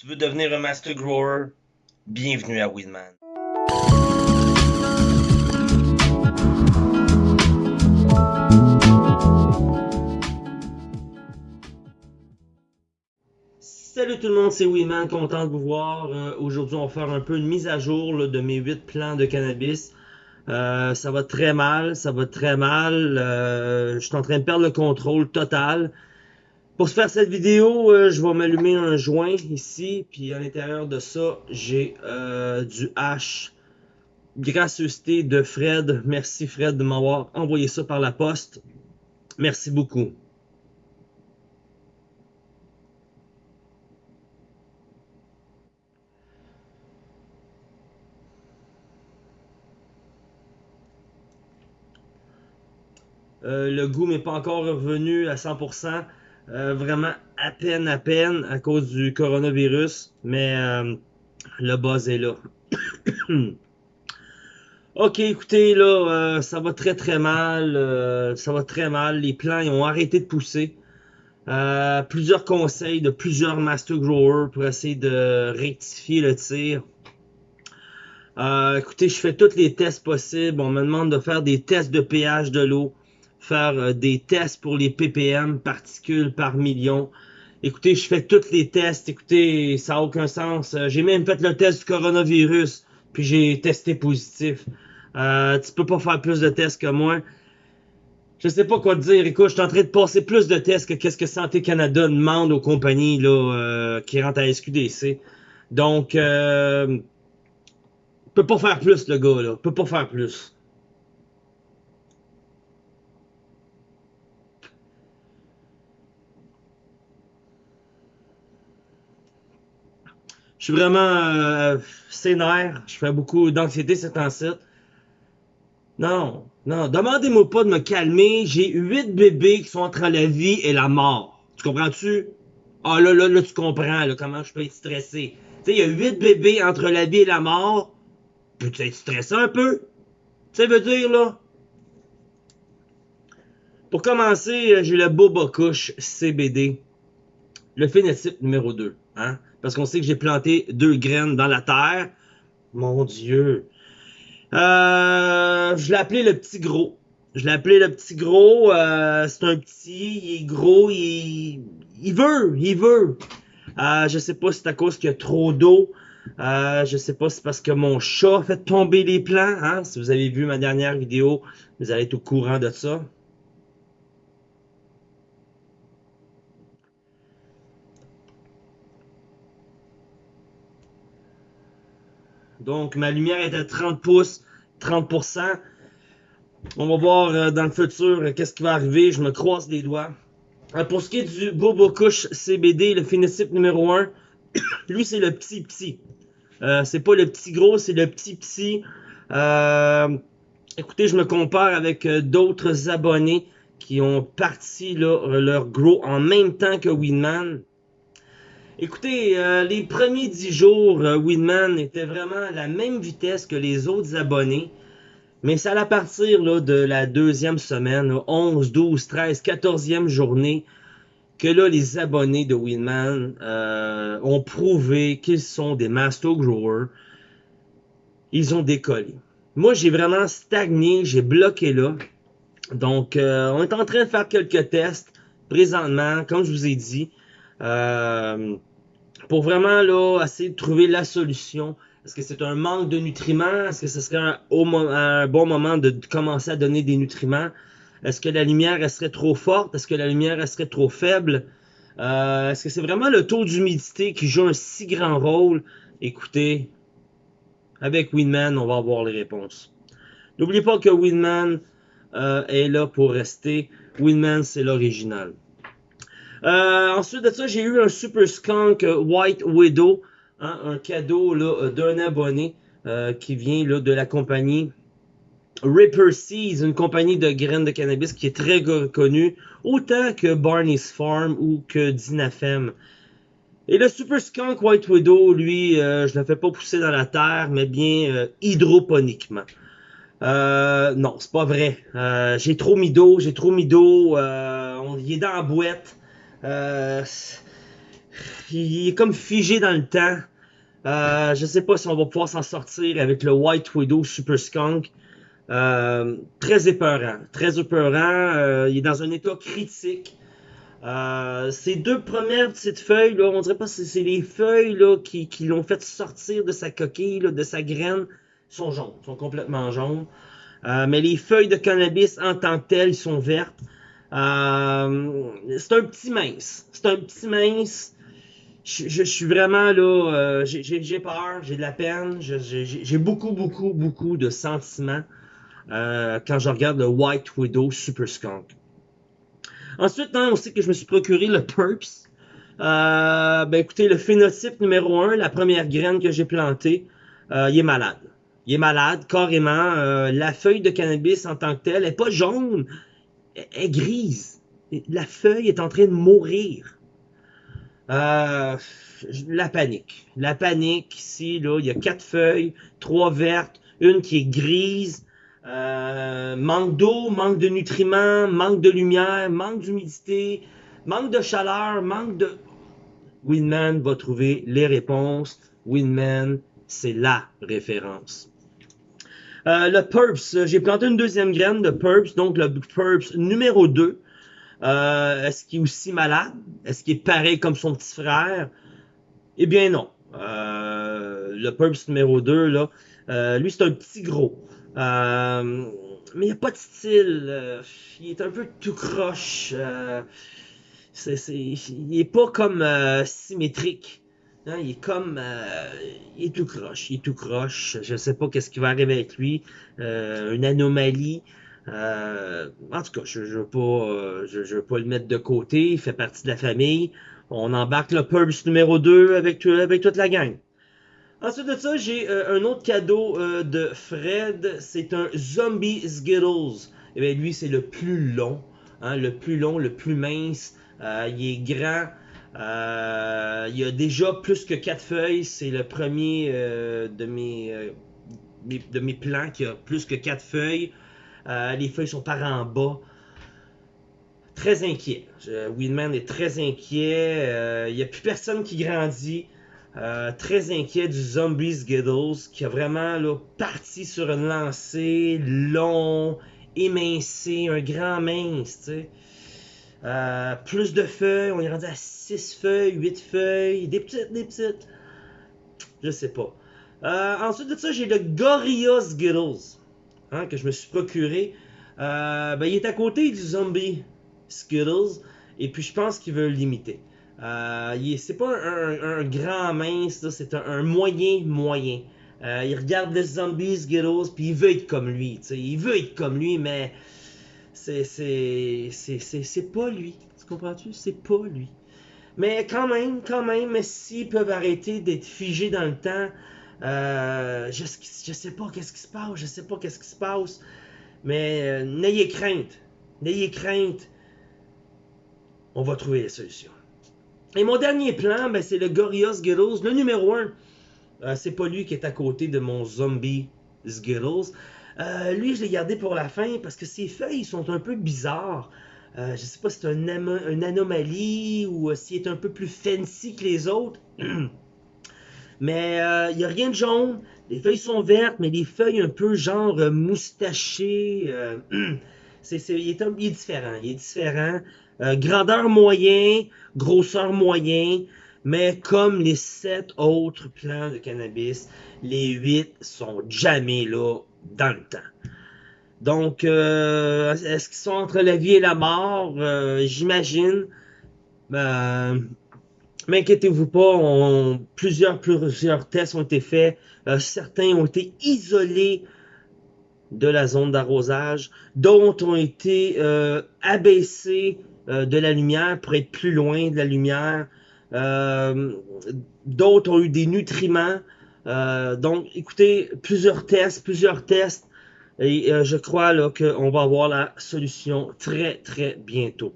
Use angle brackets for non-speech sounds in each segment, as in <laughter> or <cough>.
Tu veux devenir un master grower? Bienvenue à Weedman. Salut tout le monde, c'est Weedman, content de vous voir. Euh, Aujourd'hui, on va faire un peu une mise à jour de mes 8 plants de cannabis. Euh, ça va très mal, ça va très mal. Euh, je suis en train de perdre le contrôle total. Pour se faire cette vidéo, euh, je vais m'allumer un joint ici, puis à l'intérieur de ça, j'ai euh, du hash. Gracieuseté de Fred. Merci Fred de m'avoir envoyé ça par la poste. Merci beaucoup. Euh, le goût m'est pas encore revenu à 100%. Euh, vraiment à peine, à peine à cause du coronavirus. Mais euh, le buzz est là. <coughs> ok, écoutez, là, euh, ça va très très mal. euh, ça va très mal. Les plants ils ont arrêté de pousser. Euh, plusieurs conseils de plusieurs master growers pour essayer de rectifier le tir. Écoutez, je fais tous les tests possibles. On me demande de faire des tests de pH de l'eau, faire euh, des tests pour les ppm, particules par million. Écoutez, je fais tous les tests. Écoutez, ça n'a aucun sens. Euh, j'ai même fait le test du coronavirus, puis j'ai testé positif. Euh, tu peux pas faire plus de tests que moi. Je sais pas quoi te dire. Écoute, je suis en train de passer plus de tests que qu'est-ce que Santé Canada demande aux compagnies là, euh, qui rentrent à SQDC. Donc, euh, peut pas faire plus, le gars, là. Peut pas faire plus. Suis vraiment euh. Je fais beaucoup d'anxiété ces temps-ci. Non, non, demandez-moi pas de me calmer. J'ai huit bébés qui sont entre la vie et la mort. Tu comprends-tu? Ah là, là, là, tu comprends comment je peux être stressé. Tu sais, il y a huit bébés entre la vie et la mort. Peux-tu être stressé un peu? Tu sais, veut dire, là? Pour commencer, euh, j'ai le Boba Kush CBD. Le phénotype numéro 2. Hein? Parce qu'on sait que j'ai planté deux graines dans la terre. Mon Dieu. Euh, je l'ai appelé le petit gros. Je l'ai appelé le petit gros. euh, c'est un petit, il est gros, il, veut, il veut. Euh, je sais pas si c'est à cause qu'il y a trop d'eau. Euh, je sais pas si c'est parce que mon chat fait tomber les plants. Hein? Si vous avez vu ma dernière vidéo, vous allez être au courant de ça. Donc, ma lumière est à 30 pouces, 30%. On va voir euh, dans le futur euh, qu'est-ce qui va arriver. Je me croise les doigts. Euh, pour ce qui est du Bobo Kush CBD, le phénotype numéro 1, <coughs> lui, c'est le petit petit. C'est pas le petit gros, c'est le petit petit. Écoutez, je me compare avec d'autres abonnés qui ont parti leur grow en même temps que Winman. Écoutez, euh, les premiers 10 jours, euh, était vraiment à la même vitesse que les autres abonnés. Mais c'est à partir là, de la deuxième semaine, là, 11, 12, 13, 14e journée, que là, les abonnés de Winman euh, ont prouvé qu'ils sont des master growers. Ils ont décollé. Moi, j'ai vraiment stagné, j'ai bloqué là. Donc, euh, on est en train de faire quelques tests présentement, comme je vous ai dit. Euh, pour vraiment là essayer de trouver la solution. Est-ce que c'est un manque de nutriments? Est-ce que ce serait un, un bon moment de commencer à donner des nutriments? Est-ce que la lumière serait trop forte? Est-ce que la lumière serait trop faible? Euh, Est-ce que c'est vraiment le taux d'humidité qui joue un si grand rôle? Écoutez, avec Winman, on va avoir les réponses. N'oubliez pas que Winman euh, est là pour rester. Winman, c'est l'original. Euh, ensuite de ça, j'ai eu un Super Skunk White Widow, hein, un cadeau euh, d'un abonné euh, qui vient là, de la compagnie Ripper Seeds, une compagnie de graines de cannabis qui est très connue, autant que Barney's Farm ou que Dinafem. Et le Super Skunk White Widow, lui, euh, je ne le fais pas pousser dans la terre, mais bien euh, hydroponiquement. Euh, non, c'est pas vrai. Euh, j'ai trop mis d'eau, j'ai trop mis d'eau. Euh, on y est dans la boîte. Euh, il est comme figé dans le temps. Euh, je sais pas si on va pouvoir s'en sortir avec le White Widow Super Skunk. Euh, très épeurant, très épeurant. Euh, il est dans un état critique. Euh, ces deux premières petites feuilles, là, on dirait pas que c'est les feuilles là, qui, l'ont fait sortir de sa coquille, de sa graine, sont jaunes, sont complètement jaunes. Mais les feuilles de cannabis en tant que telles sont vertes. Euh, c'est un petit mince. C'est un petit mince. Je, suis vraiment là, euh, j'ai peur, j'ai de la peine, j'ai beaucoup, beaucoup, beaucoup de sentiments euh, quand je regarde le White Widow Super Skunk. Ensuite, hein, on sait que je me suis procuré le Purps. Ben écoutez, le phénotype numéro 1, la première graine que j'ai plantée, il est malade. Il est malade, carrément. La feuille de cannabis en tant que telle est pas jaune, est grise. La feuille est en train de mourir. Euh, la panique. La panique ici, là, il y a quatre feuilles, trois vertes, une qui est grise. Euh, manque d'eau, manque de nutriments, manque de lumière, manque d'humidité, manque de chaleur, manque de... Winman va trouver les réponses. Winman, c'est la référence. Euh, le Purps, j'ai planté une deuxième graine de Purps, donc le Purps numéro 2. Euh, Est-ce qu'il est aussi malade? Est-ce qu'il est pareil comme son petit frère? Eh bien non. Euh, le Purps numéro 2, là, euh, lui c'est un petit gros. Euh, mais il n'y a pas de style. Euh, il est un peu tout croche. Euh, il est pas comme euh, symétrique. Hein, il est comme... il est tout croche. Il est tout croche. Je sais pas qu'est-ce qui va arriver avec lui. une anomalie. Euh, en tout cas, je ne veux, pas, euh, je, veux pas le mettre de côté. Il fait partie de la famille. On embarque le Purps numéro 2 avec, avec toute la gang. Ensuite de ça, j'ai euh, un autre cadeau euh, de Fred. C'est un Zombie Skittles. Et bien, lui, c'est le plus long. Hein, le plus long, le plus mince. Euh, il est grand. Euh, il a déjà plus que 4 feuilles. C'est le premier euh, de, mes, euh, mes- de mes plants qui a plus que 4 feuilles. Les feuilles sont par en bas. Très inquiet. Winman est très inquiet. Il n'y a plus personne qui grandit. Très inquiet du Zombie Skittles qui a vraiment là, parti sur une lancée long, émincé, un grand mince. Euh, plus de feuilles, on est rendu à 6 feuilles, 8 feuilles, des petites, des petites. Je sais pas. Euh, ensuite de ça, j'ai le Gorilla Skittles hein, que je me suis procuré. Euh, ben, il est à côté du Zombie Skittles et puis je pense qu'il veut l'imiter. C'est pas un, grand mince, c'est un, moyen moyen. Il regarde le Zombie Skittles puis il veut être comme lui. tu sais. Il veut être comme lui, mais c'est pas lui. Tu comprends-tu? C'est pas lui. Mais quand même, quand même, s'ils peuvent arrêter d'être figés dans le temps, euh, je, je sais pas qu'est-ce qui se passe, je sais pas qu'est-ce qui se passe, mais euh, n'ayez crainte, n'ayez crainte, on va trouver les solutions. Et mon dernier plan, ben, c'est le Gorilla Skittles, le numéro 1. c'est pas lui qui est à côté de mon zombie Skittles. Euh, lui, je l'ai gardé pour la fin parce que ses feuilles sont un peu bizarres. Euh, je sais pas si c'est une anomalie ou euh, s'il est un peu plus fancy que les autres. <clears throat> mais il n'y a rien de jaune. Les feuilles sont vertes, mais les feuilles un peu genre euh, moustachées. euh, <clears throat> c'est, il, est un- différent. Il est différent. Euh, grandeur moyen, grosseur moyen. Mais comme les sept autres plants de cannabis, les huit sont jamais là dans le temps. Donc, euh, est-ce qu'ils sont entre la vie et la mort? Euh, J'imagine. Euh, mais inquiétez-vous pas, plusieurs, plusieurs tests ont été faits. Euh, certains ont été isolés de la zone d'arrosage. D'autres ont été abaissés de la lumière pour être plus loin de la lumière. D'autres ont eu des nutriments. Euh, donc, écoutez, plusieurs tests, plusieurs tests. Et euh, je crois qu'on va avoir la solution très très bientôt.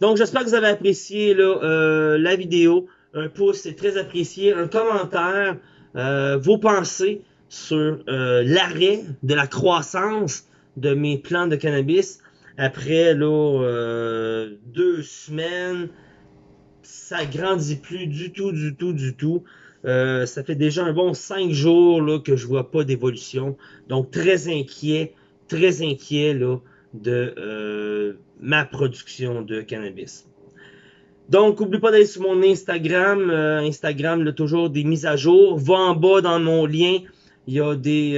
Donc j'espère que vous avez apprécié là, euh, la vidéo. Un pouce, c'est très apprécié. Un commentaire, euh, vos pensées sur euh, l'arrêt de la croissance de mes plants de cannabis après là, deux semaines, ça grandit plus du tout, du tout, du tout. Euh, ça fait déjà un bon 5 jours là, que je vois pas d'évolution. Donc très inquiet, très inquiet là, de euh, ma production de cannabis. Donc, n'oublie pas d'aller sur mon Instagram. Euh, Instagram, là, toujours des mises à jour. Va en bas dans mon lien. Il y a des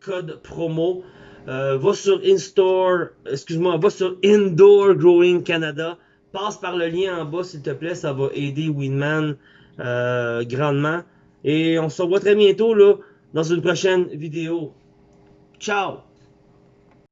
codes promo. va sur InStore, excuse-moi, va sur Indoor Growing Canada. Passe par le lien en bas, s'il te plaît. Ça va aider Winman euh, grandement. Et on se revoit très bientôt là, dans une prochaine vidéo. Ciao!